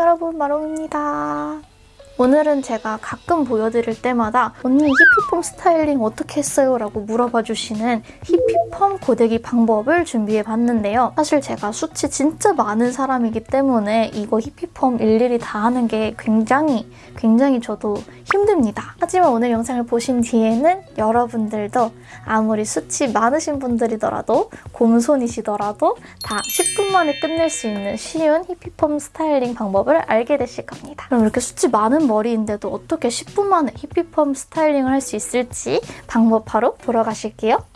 여러분 마롱입니다. 오늘은 제가 가끔 보여드릴 때마다 언니 히피펌 스타일링 어떻게 했어요? 라고 물어봐 주시는 히피펌 고데기 방법을 준비해 봤는데요. 사실 제가 수치 진짜 많은 사람이기 때문에 이거 히피펌 일일이 다 하는 게 굉장히 굉장히 저도 힘듭니다. 하지만 오늘 영상을 보신 뒤에는 여러분들도 아무리 수치 많으신 분들이더라도 곰손이시더라도 다 10분 만에 끝낼 수 있는 쉬운 히피펌 스타일링 방법을 알게 되실 겁니다. 그럼 이렇게 숱이 많은 머리인데도 어떻게 10분 만에 히피펌 스타일링을 할 수 있을지 방법 바로 보러 가실게요.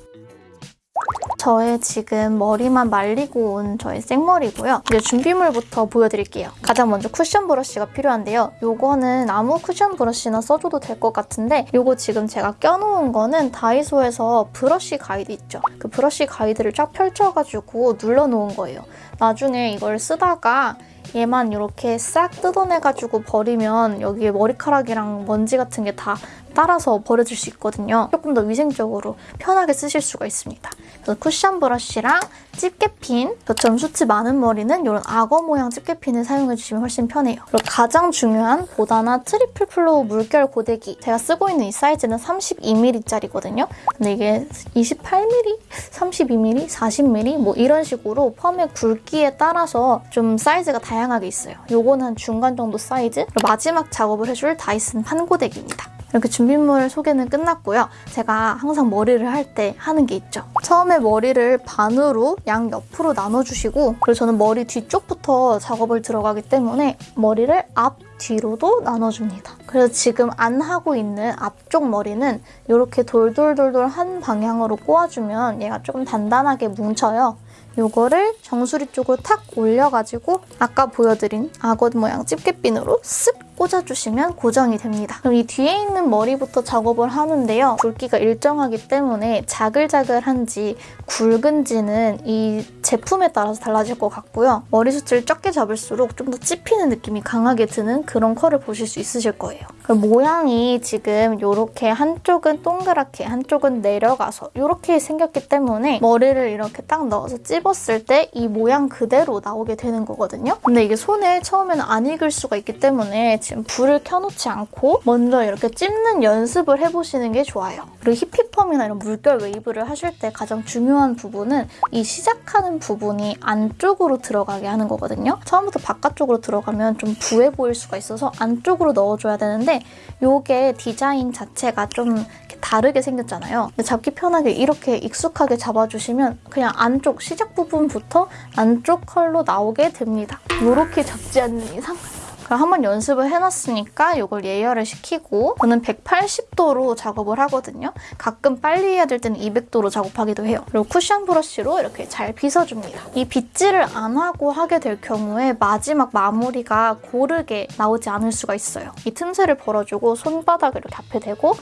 저의 지금 머리만 말리고 온 저의 생머리고요. 이제 준비물부터 보여드릴게요. 가장 먼저 쿠션 브러쉬가 필요한데요. 이거는 아무 쿠션 브러쉬나 써줘도 될 것 같은데 이거 지금 제가 껴놓은 거는 다이소에서 브러쉬 가이드 있죠. 그 브러쉬 가이드를 쫙 펼쳐가지고 눌러놓은 거예요. 나중에 이걸 쓰다가 얘만 이렇게 싹 뜯어내가지고 버리면 여기에 머리카락이랑 먼지 같은 게 다 따라서 버려질 수 있거든요. 조금 더 위생적으로 편하게 쓰실 수가 있습니다. 그래서 쿠션 브러쉬랑 집게핀, 저처럼 숱이 많은 머리는 이런 악어 모양 집게핀을 사용해주시면 훨씬 편해요. 그리고 가장 중요한 보다나 triple flow 물결 고데기 제가 쓰고 있는 이 사이즈는 32mm짜리거든요. 근데 이게 28mm, 32mm, 40mm 뭐 이런 식으로 펌의 굵기에 따라서 좀 사이즈가 다양하게 있어요. 요거는 한 중간 정도 사이즈 마지막 작업을 해줄 다이슨 판고데기입니다. 이렇게 준비물 소개는 끝났고요. 제가 항상 머리를 할 때 하는 게 있죠. 처음에 머리를 반으로 양 옆으로 나눠주시고 그리고 저는 머리 뒤쪽부터 작업을 들어가기 때문에 머리를 앞, 뒤로도 나눠줍니다. 그래서 지금 안 하고 있는 앞쪽 머리는 이렇게 돌돌돌돌 한 방향으로 꼬아주면 얘가 조금 단단하게 뭉쳐요. 요거를 정수리 쪽으로 탁 올려가지고 아까 보여드린 악어 모양 집게핀으로 쓱 꽂아주시면 고정이 됩니다. 그럼 이 뒤에 있는 머리부터 작업을 하는데요. 굵기가 일정하기 때문에 자글자글한지 굵은지는 이 제품에 따라서 달라질 것 같고요. 머리숱을 적게 잡을수록 좀 더 찝히는 느낌이 강하게 드는 그런 컬을 보실 수 있으실 거예요. 모양이 지금 이렇게 한쪽은 동그랗게 한쪽은 내려가서 이렇게 생겼기 때문에 머리를 이렇게 딱 넣어서 찝었을 때 이 모양 그대로 나오게 되는 거거든요. 근데 이게 손에 처음에는 안 익을 수가 있기 때문에 지금 불을 켜놓지 않고 먼저 이렇게 찝는 연습을 해보시는 게 좋아요. 그리고 히피펌이나 이런 물결 웨이브를 하실 때 가장 중요한 부분은 이 시작하는 부분이 안쪽으로 들어가게 하는 거거든요. 처음부터 바깥쪽으로 들어가면 좀 부해 보일 수가 있어서 안쪽으로 넣어줘야 되는데 이게 디자인 자체가 좀 다르게 생겼잖아요. 잡기 편하게 이렇게 익숙하게 잡아주시면 그냥 안쪽 시작 부분부터 안쪽 컬로 나오게 됩니다. 이렇게 잡지 않는 이상 그럼 한번 연습을 해놨으니까 이걸 예열을 시키고 저는 180도로 작업을 하거든요. 가끔 빨리 해야 될 때는 200도로 작업하기도 해요. 그리고 쿠션 브러쉬로 이렇게 잘 빗어줍니다. 이 빗질을 안 하고 하게 될 경우에 마지막 마무리가 고르게 나오지 않을 수가 있어요. 이 틈새를 벌어주고 손바닥을 이렇게 앞에 대고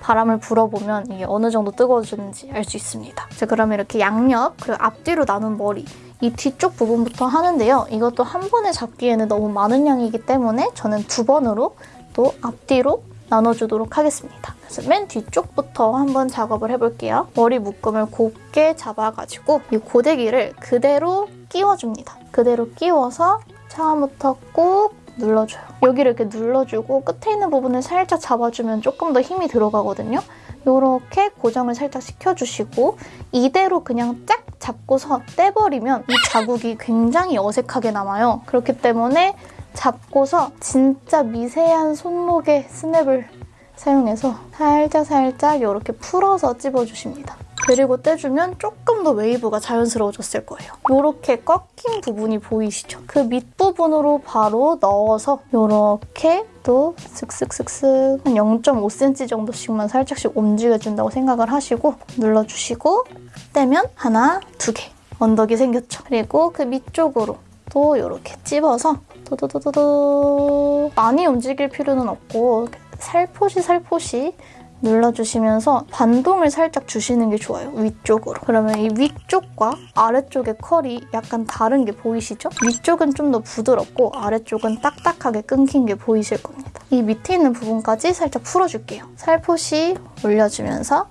바람을 불어보면 이게 어느 정도 뜨거워지는지 알 수 있습니다. 자, 그러면 이렇게 양옆 그리고 앞뒤로 나눈 머리 이 뒤쪽 부분부터 하는데요. 이것도 한 번에 잡기에는 너무 많은 양이기 때문에 저는 두 번으로 또 앞뒤로 나눠주도록 하겠습니다. 그래서 맨 뒤쪽부터 한번 작업을 해볼게요. 머리 묶음을 곱게 잡아가지고 이 고데기를 그대로 끼워줍니다. 그대로 끼워서 처음부터 꾹 눌러줘요. 여기를 이렇게 눌러주고 끝에 있는 부분을 살짝 잡아주면 조금 더 힘이 들어가거든요. 이렇게 고정을 살짝 시켜주시고 이대로 그냥 쫙 잡고서 떼버리면 이 자국이 굉장히 어색하게 남아요. 그렇기 때문에 잡고서 진짜 미세한 손목의 스냅을 사용해서 살짝 살짝 이렇게 풀어서 찝어주십니다. 그리고 떼주면 조금 더 웨이브가 자연스러워졌을 거예요. 이렇게 꺾인 부분이 보이시죠? 그 밑부분으로 바로 넣어서 이렇게 또 슥슥슥슥 한 0.5cm 정도씩만 살짝씩 움직여준다고 생각을 하시고 눌러주시고 떼면 하나, 두 개 언덕이 생겼죠? 그리고 그 밑쪽으로 또 이렇게 찝어서 도도도도도 많이 움직일 필요는 없고 살포시 살포시 눌러주시면서 반동을 살짝 주시는 게 좋아요, 위쪽으로. 그러면 이 위쪽과 아래쪽의 컬이 약간 다른 게 보이시죠? 위쪽은 좀 더 부드럽고 아래쪽은 딱딱하게 끊긴 게 보이실 겁니다. 이 밑에 있는 부분까지 살짝 풀어줄게요. 살포시 올려주면서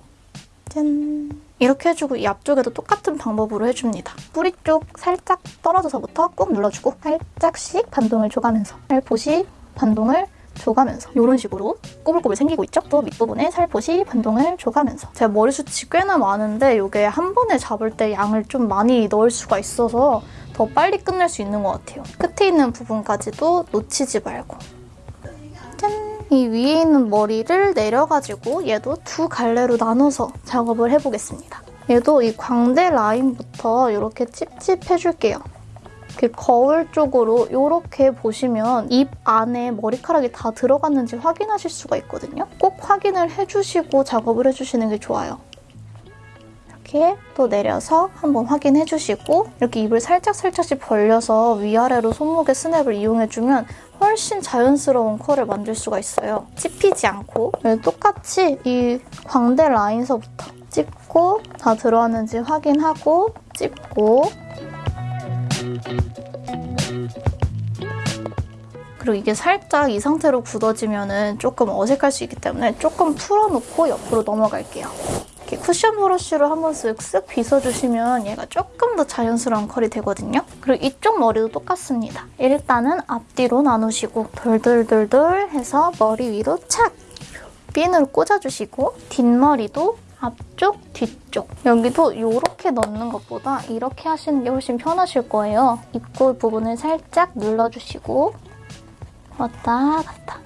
짠! 이렇게 해주고 이 앞쪽에도 똑같은 방법으로 해줍니다. 뿌리 쪽 살짝 떨어져서부터 꾹 눌러주고 살짝씩 반동을 줘가면서 살포시 반동을 줘가면서 이런 식으로 꼬불꼬불 생기고 있죠? 또 밑부분에 살포시 반동을 줘가면서 제가 머리숱이 꽤나 많은데 이게 한 번에 잡을 때 양을 좀 많이 넣을 수가 있어서 더 빨리 끝낼 수 있는 것 같아요. 끝에 있는 부분까지도 놓치지 말고 짠! 이 위에 있는 머리를 내려가지고 얘도 두 갈래로 나눠서 작업을 해보겠습니다. 얘도 이 광대 라인부터 이렇게 찝찝해줄게요. 이렇게 거울 쪽으로 이렇게 보시면 입 안에 머리카락이 다 들어갔는지 확인하실 수가 있거든요. 꼭 확인을 해주시고 작업을 해주시는 게 좋아요. 이렇게 또 내려서 한번 확인해주시고 이렇게 입을 살짝살짝씩 벌려서 위아래로 손목의 스냅을 이용해주면 훨씬 자연스러운 컬을 만들 수가 있어요. 찝히지 않고 똑같이 이 광대 라인서부터 찝고 다 들어왔는지 확인하고 찝고 그리고 이게 살짝 이 상태로 굳어지면 조금 어색할 수 있기 때문에 조금 풀어놓고 옆으로 넘어갈게요. 이렇게 쿠션 브러쉬로 한번 쓱 쓱 빗어주시면 얘가 조금 더 자연스러운 컬이 되거든요. 그리고 이쪽 머리도 똑같습니다. 일단은 앞뒤로 나누시고 돌돌돌돌 해서 머리 위로 착! 핀으로 꽂아주시고 뒷머리도 앞쪽, 뒤쪽 여기도 이렇게 넣는 것보다 이렇게 하시는 게 훨씬 편하실 거예요. 입꼬 부분을 살짝 눌러주시고 왔다 갔다.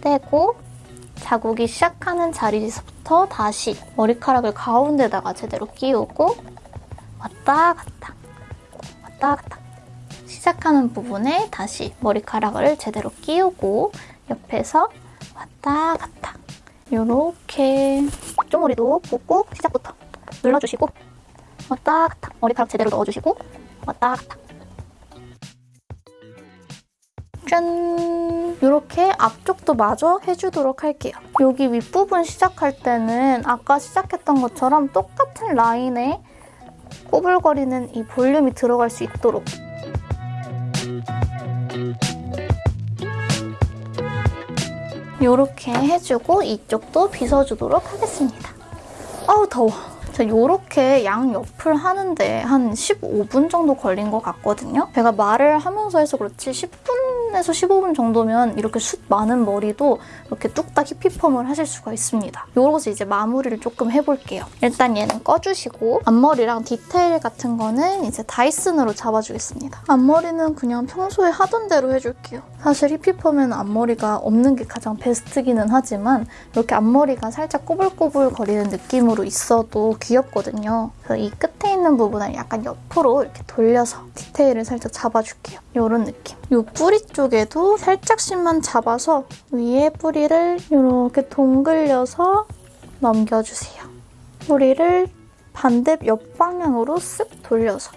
떼고 자국이 시작하는 자리에서부터 다시 머리카락을 가운데다가 제대로 끼우고 왔다 갔다 왔다 갔다. 시작하는 부분에 다시 머리카락을 제대로 끼우고 옆에서 왔다 갔다. 이렇게. 쪽머리도 꽂고 시작부터 눌러주시고 왔다 갔다. 머리카락 제대로 넣어주시고 왔다 갔다 짠! 이렇게 앞쪽도 마저 해주도록 할게요. 여기 윗부분 시작할 때는 아까 시작했던 것처럼 똑같은 라인에 꼬불거리는 이 볼륨이 들어갈 수 있도록 이렇게 해주고 이쪽도 빗어주도록 하겠습니다. 아우 더워. 자, 이렇게 양옆을 하는데 한 15분 정도 걸린 것 같거든요. 제가 말을 하면서 해서 그렇지 10분 에서 15분 정도면 이렇게 숱 많은 머리도 이렇게 뚝딱 히피펌을 하실 수가 있습니다. 요것을 이제 마무리를 조금 해볼게요. 일단 얘는 꺼주시고 앞머리랑 디테일 같은 거는 이제 다이슨으로 잡아주겠습니다. 앞머리는 그냥 평소에 하던 대로 해줄게요. 사실 히피펌에는 앞머리가 없는 게 가장 베스트기는 하지만 이렇게 앞머리가 살짝 꼬불꼬불 거리는 느낌으로 있어도 귀엽거든요. 그래서 이 끝에 있는 부분을 약간 옆으로 이렇게 돌려서 디테일을 살짝 잡아줄게요. 이런 느낌. 이 뿌리 쪽 에도 살짝씩만 잡아서 위에 뿌리를 이렇게 동글려서 넘겨주세요. 뿌리를 반대 옆방향으로 쓱 돌려서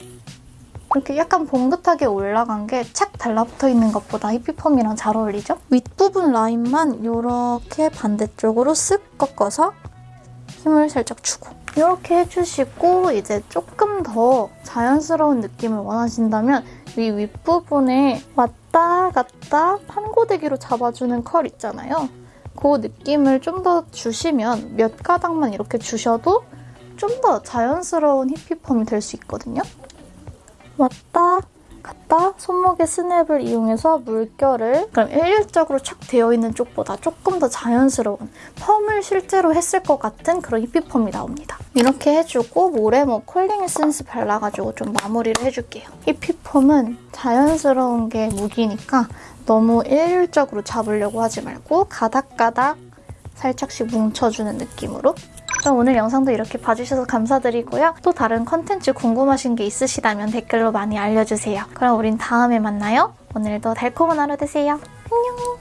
이렇게 약간 봉긋하게 올라간 게 착 달라붙어 있는 것보다 히피펌이랑 잘 어울리죠? 윗부분 라인만 이렇게 반대쪽으로 쓱 꺾어서 힘을 살짝 주고 이렇게 해주시고 이제 조금 더 자연스러운 느낌을 원하신다면 이 윗부분에 왔다 갔다 판고데기로 잡아주는 컬 있잖아요. 그 느낌을 좀 더 주시면 몇 가닥만 이렇게 주셔도 좀 더 자연스러운 히피펌이 될 수 있거든요. 왔다 갔다 손목의 스냅을 이용해서 물결을 그럼 일률적으로 착 되어 있는 쪽보다 조금 더 자연스러운 펌을 실제로 했을 것 같은 그런 히피펌이 나옵니다. 이렇게 해주고 모래모 콜링 에센스 발라가지고 좀 마무리를 해줄게요. 히피펌은 자연스러운 게 무기니까 너무 일률적으로 잡으려고 하지 말고 가닥가닥 살짝씩 뭉쳐주는 느낌으로 그럼 오늘 영상도 이렇게 봐주셔서 감사드리고요. 또 다른 컨텐츠 궁금하신 게 있으시다면 댓글로 많이 알려주세요. 그럼 우린 다음에 만나요. 오늘도 달콤한 하루 되세요. 안녕!